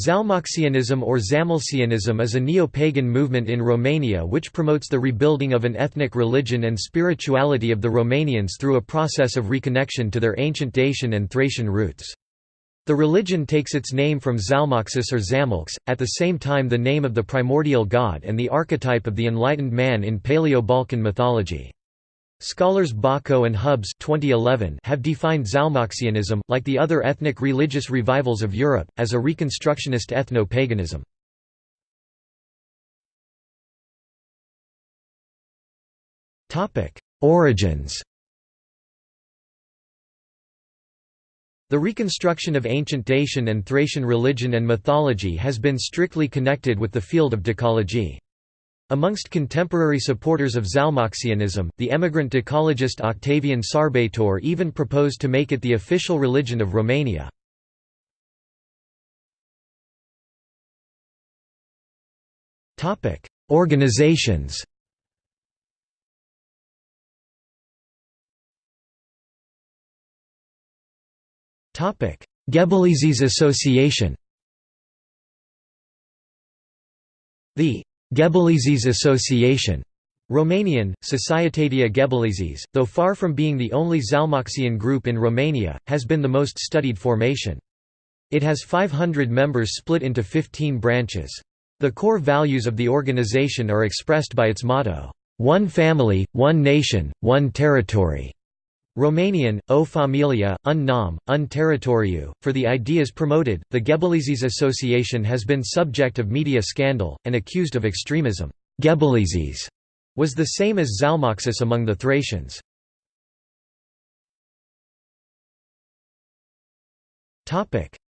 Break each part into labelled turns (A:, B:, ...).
A: Zalmoxianism or Zamolxianism is a neo-pagan movement in Romania which promotes the rebuilding of an ethnic religion and spirituality of the Romanians through a process of reconnection to their ancient Dacian and Thracian roots. The religion takes its name from Zalmoxis or Zamolx, at the same time the name of the primordial god and the archetype of the enlightened man in Paleo-Balkan mythology. Scholars Bako and Hubbes 2011 have defined Zalmoxianism, like the other ethnic religious revivals of Europe, as a reconstructionist ethno-paganism. Origins The reconstruction of ancient Dacian and Thracian religion and mythology has been strictly connected with the field of Dacology. Amongst contemporary supporters of Zalmoxianism, the emigrant Dacologist Octavian Sarbatoare even proposed to make it the official religion of Romania. Organizations Gebeleizis Association The Gebeleizis Association Romanian, Societatea Gebeleizis, though far from being the only Zalmoxian group in Romania, has been the most studied formation. It has 500 members split into 15 branches. The core values of the organization are expressed by its motto, "'One family, one nation, one territory' Romanian, o familia, un nom, un territoriu. For the ideas promoted, the Gebeleizis Association has been subject of media scandal, and accused of extremism. Gebeleizis was the same as Zalmoxis among the Thracians.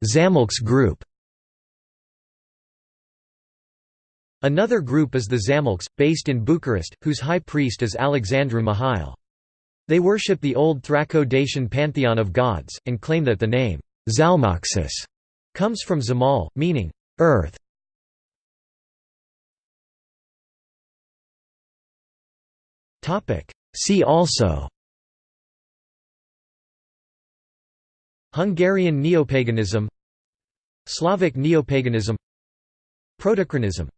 A: Zamolx group Another group is the Zamolx, based in Bucharest, whose high priest is Alexandru Mihail. They worship the old Thraco-Dacian pantheon of gods, and claim that the name, Zalmoxis, comes from Zamal, meaning, earth. See also Hungarian neopaganism Slavic neopaganism Protochronism